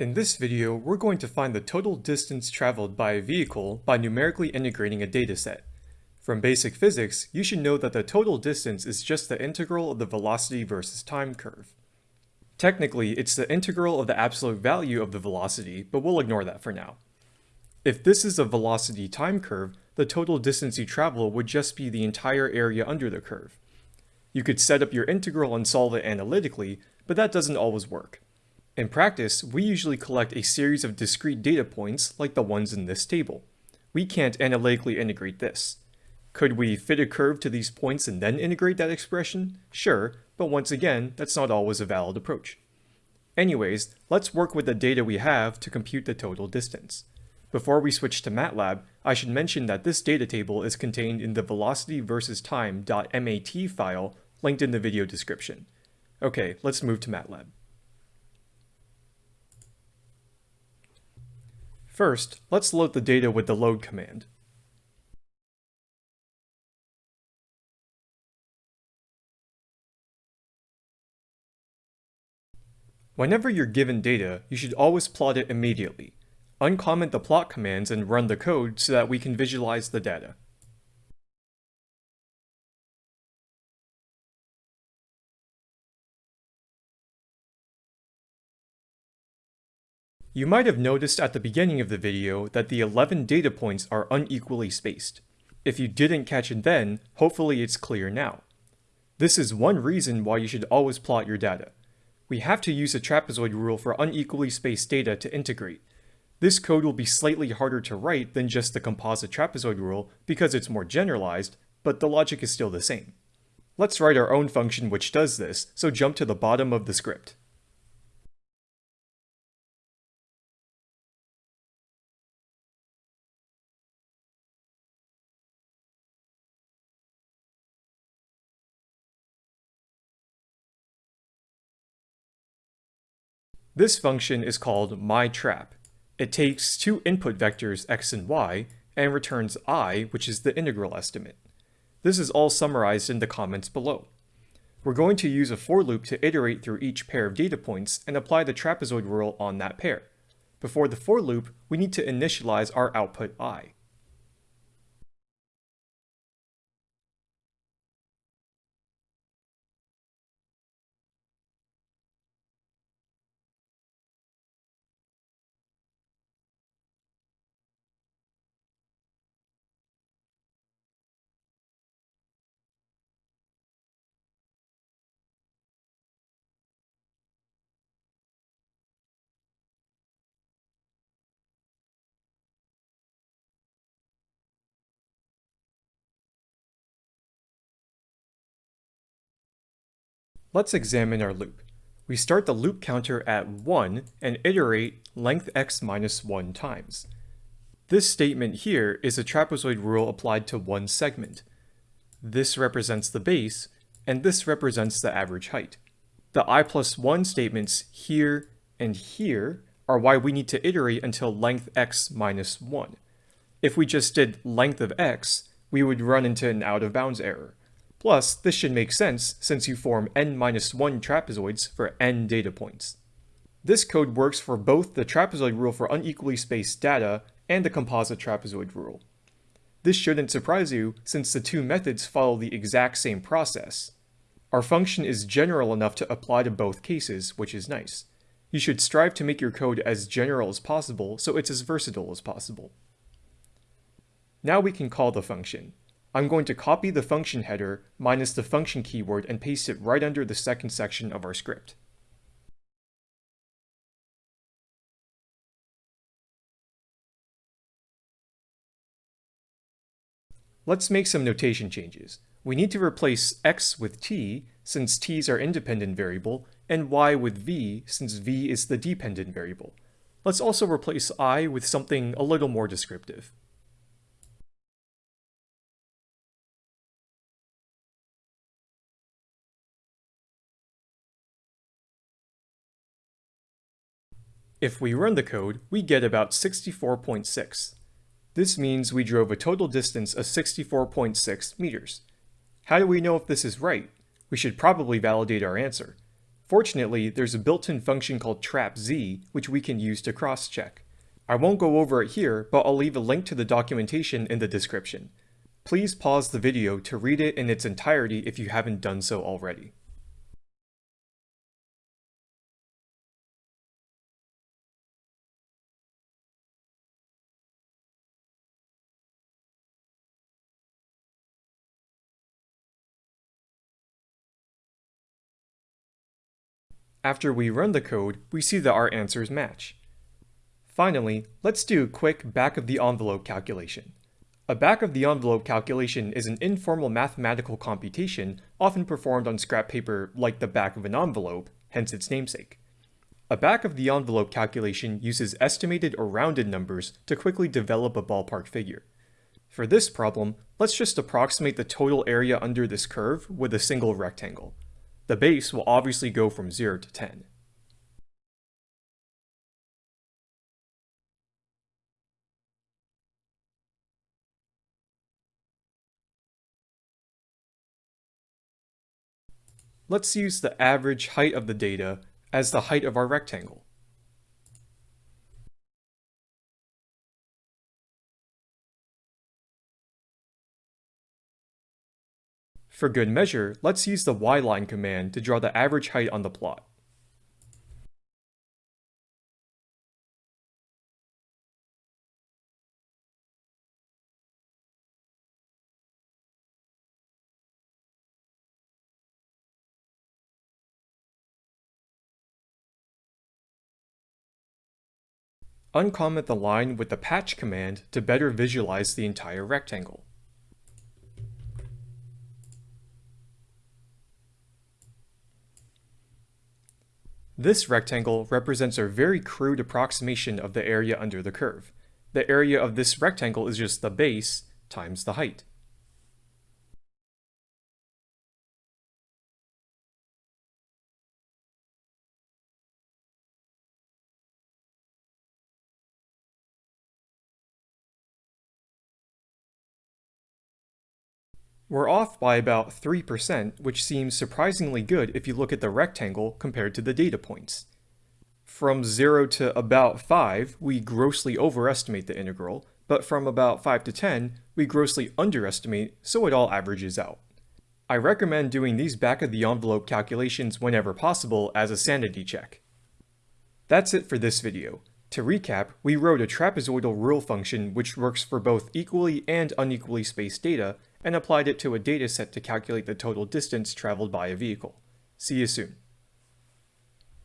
In this video, we're going to find the total distance traveled by a vehicle by numerically integrating a dataset. From basic physics, you should know that the total distance is just the integral of the velocity versus time curve. Technically, it's the integral of the absolute value of the velocity, but we'll ignore that for now. If this is a velocity time curve, the total distance you travel would just be the entire area under the curve. You could set up your integral and solve it analytically, but that doesn't always work. In practice, we usually collect a series of discrete data points like the ones in this table. We can't analytically integrate this. Could we fit a curve to these points and then integrate that expression? Sure, but once again, that's not always a valid approach. Anyways, let's work with the data we have to compute the total distance. Before we switch to MATLAB, I should mention that this data table is contained in the velocity versus time.mat file linked in the video description. Okay, let's move to MATLAB. First, let's load the data with the load command. Whenever you're given data, you should always plot it immediately. Uncomment the plot commands and run the code so that we can visualize the data. You might have noticed at the beginning of the video that the 11 data points are unequally spaced. If you didn't catch it then, hopefully it's clear now. This is one reason why you should always plot your data. We have to use a trapezoid rule for unequally spaced data to integrate. This code will be slightly harder to write than just the composite trapezoid rule because it's more generalized, but the logic is still the same. Let's write our own function which does this, so jump to the bottom of the script. This function is called myTrap. It takes two input vectors x and y and returns i, which is the integral estimate. This is all summarized in the comments below. We're going to use a for loop to iterate through each pair of data points and apply the trapezoid rule on that pair. Before the for loop, we need to initialize our output i. Let's examine our loop. We start the loop counter at 1 and iterate length x minus 1 times. This statement here is a trapezoid rule applied to one segment. This represents the base, and this represents the average height. The i plus 1 statements here and here are why we need to iterate until length x minus 1. If we just did length of x, we would run into an out of bounds error. Plus, this should make sense since you form n-1 trapezoids for n data points. This code works for both the trapezoid rule for unequally spaced data and the composite trapezoid rule. This shouldn't surprise you since the two methods follow the exact same process. Our function is general enough to apply to both cases, which is nice. You should strive to make your code as general as possible so it's as versatile as possible. Now we can call the function. I'm going to copy the function header minus the function keyword and paste it right under the second section of our script. Let's make some notation changes. We need to replace x with t, since t is our independent variable, and y with v, since v is the dependent variable. Let's also replace i with something a little more descriptive. If we run the code, we get about 64.6. This means we drove a total distance of 64.6 meters. How do we know if this is right? We should probably validate our answer. Fortunately, there's a built-in function called trapz, which we can use to cross-check. I won't go over it here, but I'll leave a link to the documentation in the description. Please pause the video to read it in its entirety if you haven't done so already. After we run the code, we see that our answers match. Finally, let's do a quick back-of-the-envelope calculation. A back-of-the-envelope calculation is an informal mathematical computation often performed on scrap paper like the back of an envelope, hence its namesake. A back-of-the-envelope calculation uses estimated or rounded numbers to quickly develop a ballpark figure. For this problem, let's just approximate the total area under this curve with a single rectangle. The base will obviously go from 0 to 10. Let's use the average height of the data as the height of our rectangle. For good measure, let's use the yline command to draw the average height on the plot. Uncomment the line with the patch command to better visualize the entire rectangle. This rectangle represents a very crude approximation of the area under the curve. The area of this rectangle is just the base times the height. We're off by about 3%, which seems surprisingly good if you look at the rectangle compared to the data points. From 0 to about 5, we grossly overestimate the integral, but from about 5 to 10, we grossly underestimate, so it all averages out. I recommend doing these back-of-the-envelope calculations whenever possible as a sanity check. That's it for this video. To recap, we wrote a trapezoidal rule function which works for both equally and unequally spaced data, and applied it to a dataset to calculate the total distance traveled by a vehicle. See you soon.